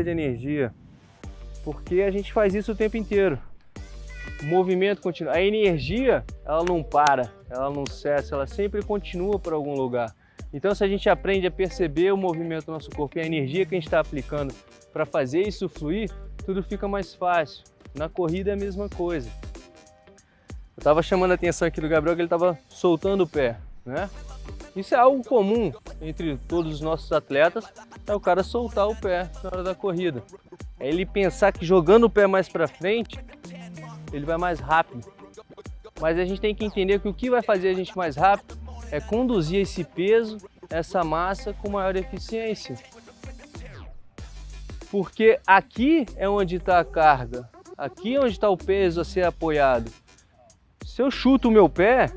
transferência de energia, porque a gente faz isso o tempo inteiro. O movimento continua. A energia, ela não para, ela não cessa, ela sempre continua para algum lugar. Então, se a gente aprende a perceber o movimento do nosso corpo e a energia que a gente está aplicando para fazer isso fluir, tudo fica mais fácil. Na corrida é a mesma coisa. Eu estava chamando a atenção aqui do Gabriel que ele estava soltando o pé, né? Isso é algo comum entre todos os nossos atletas, é o cara soltar o pé na hora da corrida. É ele pensar que jogando o pé mais para frente, ele vai mais rápido. Mas a gente tem que entender que o que vai fazer a gente mais rápido é conduzir esse peso, essa massa com maior eficiência. Porque aqui é onde está a carga, aqui é onde está o peso a ser apoiado. Se eu chuto o meu pé,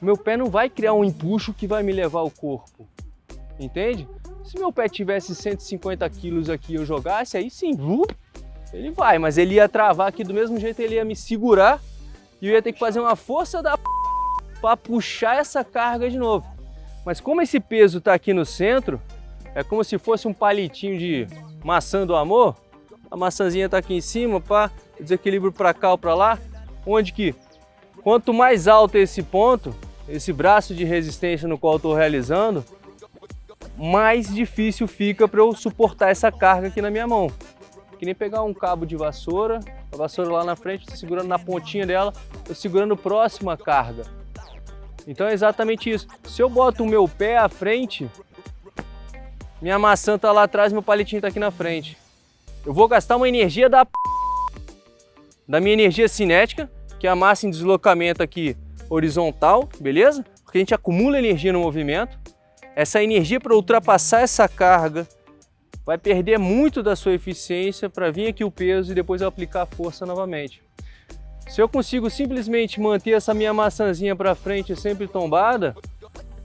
meu pé não vai criar um empuxo que vai me levar ao corpo, entende? Se meu pé tivesse 150 quilos aqui e eu jogasse, aí sim, ele vai, mas ele ia travar aqui do mesmo jeito, ele ia me segurar e eu ia ter que fazer uma força da para puxar essa carga de novo. Mas como esse peso está aqui no centro, é como se fosse um palitinho de maçã do amor, a maçãzinha está aqui em cima, pá, desequilíbrio para cá ou para lá, onde que quanto mais alto esse ponto, esse braço de resistência no qual estou realizando, mais difícil fica para eu suportar essa carga aqui na minha mão. Que nem pegar um cabo de vassoura, a vassoura lá na frente, segurando na pontinha dela, estou segurando próximo à carga. Então é exatamente isso. Se eu boto o meu pé à frente, minha maçã está lá atrás, meu palitinho está aqui na frente. Eu vou gastar uma energia da da minha energia cinética, que é a massa em deslocamento aqui horizontal, beleza? Porque a gente acumula energia no movimento. Essa energia para ultrapassar essa carga vai perder muito da sua eficiência para vir aqui o peso e depois aplicar a força novamente. Se eu consigo simplesmente manter essa minha maçãzinha para frente sempre tombada,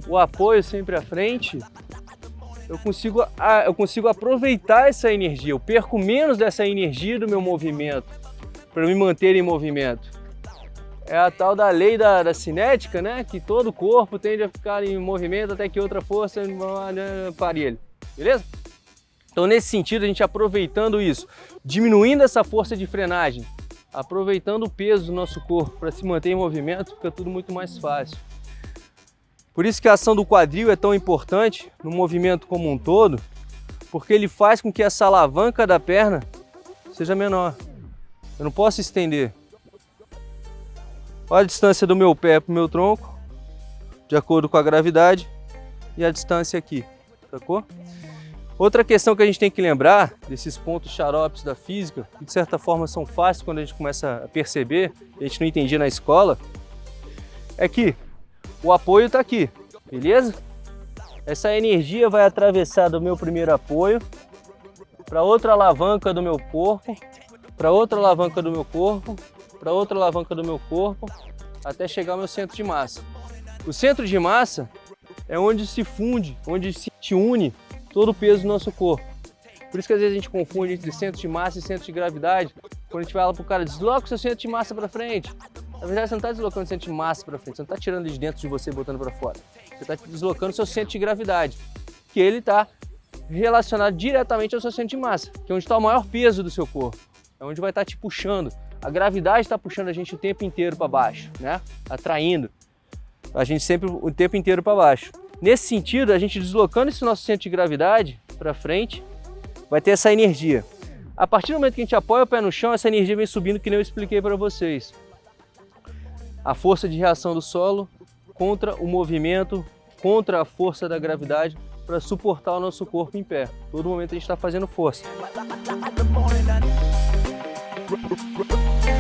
o apoio sempre à frente, eu consigo, eu consigo aproveitar essa energia, eu perco menos dessa energia do meu movimento para me manter em movimento é a tal da lei da, da, cinética, né? Que todo corpo tende a ficar em movimento até que outra força pare ele, beleza? Então nesse sentido, a gente aproveitando isso, diminuindo essa força de frenagem, aproveitando o peso do nosso corpo para se manter em movimento, fica tudo muito mais fácil. Por isso que a ação do quadril é tão importante no movimento como um todo, porque ele faz com que essa alavanca da perna seja menor. Eu não posso estender, Olha a distância do meu pé para o meu tronco, de acordo com a gravidade, e a distância aqui, sacou? Outra questão que a gente tem que lembrar desses pontos xaropes da física, que de certa forma são fáceis quando a gente começa a perceber, a gente não entendia na escola, é que o apoio está aqui, beleza? Essa energia vai atravessar do meu primeiro apoio para outra alavanca do meu corpo, para outra alavanca do meu corpo, para outra alavanca do meu corpo, até chegar ao meu centro de massa. O centro de massa é onde se funde, onde se une todo o peso do nosso corpo. Por isso que às vezes a gente confunde entre centro de massa e centro de gravidade. Quando a gente fala para o cara, desloca o seu centro de massa para frente. Na verdade, você não está deslocando o centro de massa para frente, você não está tirando de dentro de você e botando para fora. Você está deslocando o seu centro de gravidade, que ele está relacionado diretamente ao seu centro de massa, que é onde está o maior peso do seu corpo. É onde vai estar te puxando, a gravidade está puxando a gente o tempo inteiro para baixo, né? Atraindo a gente sempre o tempo inteiro para baixo. Nesse sentido, a gente deslocando esse nosso centro de gravidade para frente, vai ter essa energia. A partir do momento que a gente apoia o pé no chão, essa energia vem subindo, que nem eu expliquei para vocês. A força de reação do solo contra o movimento, contra a força da gravidade, para suportar o nosso corpo em pé. Todo momento a gente está fazendo força. Thank you.